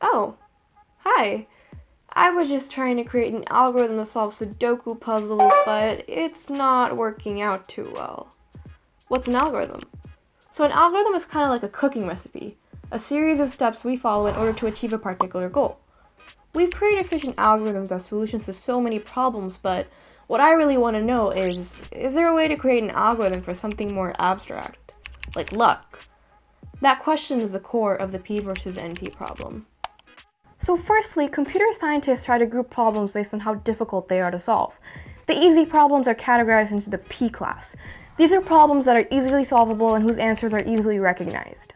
Oh, hi. I was just trying to create an algorithm to solve Sudoku puzzles, but it's not working out too well. What's an algorithm? So an algorithm is kind of like a cooking recipe, a series of steps we follow in order to achieve a particular goal. We've created efficient algorithms as solutions to so many problems, but what I really want to know is, is there a way to create an algorithm for something more abstract, like luck? That question is the core of the P versus NP problem. So firstly, computer scientists try to group problems based on how difficult they are to solve. The easy problems are categorized into the P class. These are problems that are easily solvable and whose answers are easily recognized.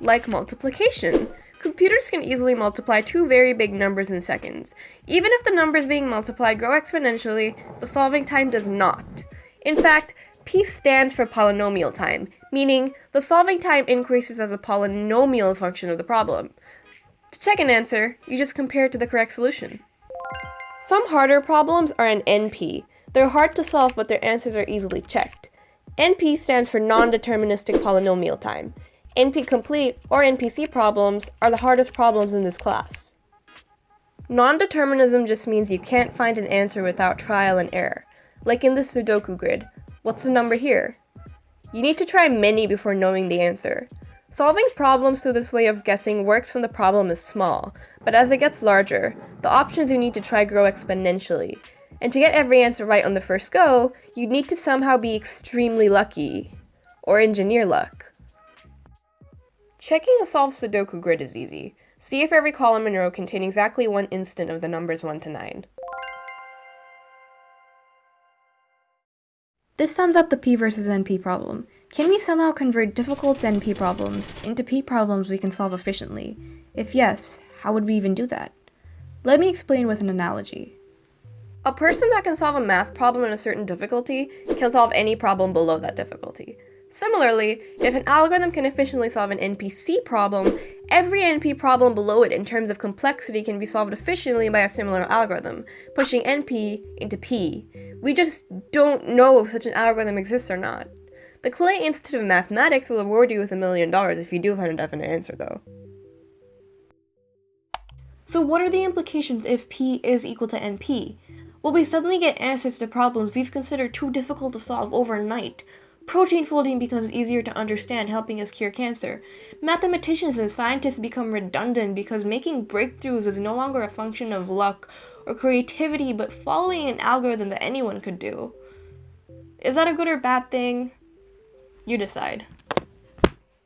Like multiplication. Computers can easily multiply two very big numbers in seconds. Even if the numbers being multiplied grow exponentially, the solving time does not. In fact, P stands for polynomial time, meaning the solving time increases as a polynomial function of the problem. To check an answer, you just compare it to the correct solution. Some harder problems are an NP. They're hard to solve, but their answers are easily checked. NP stands for non-deterministic polynomial time. NP-complete, or NPC problems, are the hardest problems in this class. Non-determinism just means you can't find an answer without trial and error. Like in this Sudoku grid, what's the number here? You need to try many before knowing the answer. Solving problems through this way of guessing works when the problem is small, but as it gets larger, the options you need to try grow exponentially. And to get every answer right on the first go, you'd need to somehow be extremely lucky. Or engineer luck. Checking a solved Sudoku grid is easy. See if every column and row contain exactly one instant of the numbers 1 to 9. This sums up the P versus NP problem. Can we somehow convert difficult NP problems into P problems we can solve efficiently? If yes, how would we even do that? Let me explain with an analogy. A person that can solve a math problem in a certain difficulty can solve any problem below that difficulty. Similarly, if an algorithm can efficiently solve an NPC problem, every NP problem below it in terms of complexity can be solved efficiently by a similar algorithm, pushing NP into P. We just don't know if such an algorithm exists or not. The Clay Institute of Mathematics will award you with a million dollars if you do find a definite answer, though. So what are the implications if P is equal to NP? Will we suddenly get answers to problems we've considered too difficult to solve overnight, Protein folding becomes easier to understand, helping us cure cancer. Mathematicians and scientists become redundant because making breakthroughs is no longer a function of luck or creativity, but following an algorithm that anyone could do. Is that a good or bad thing? You decide.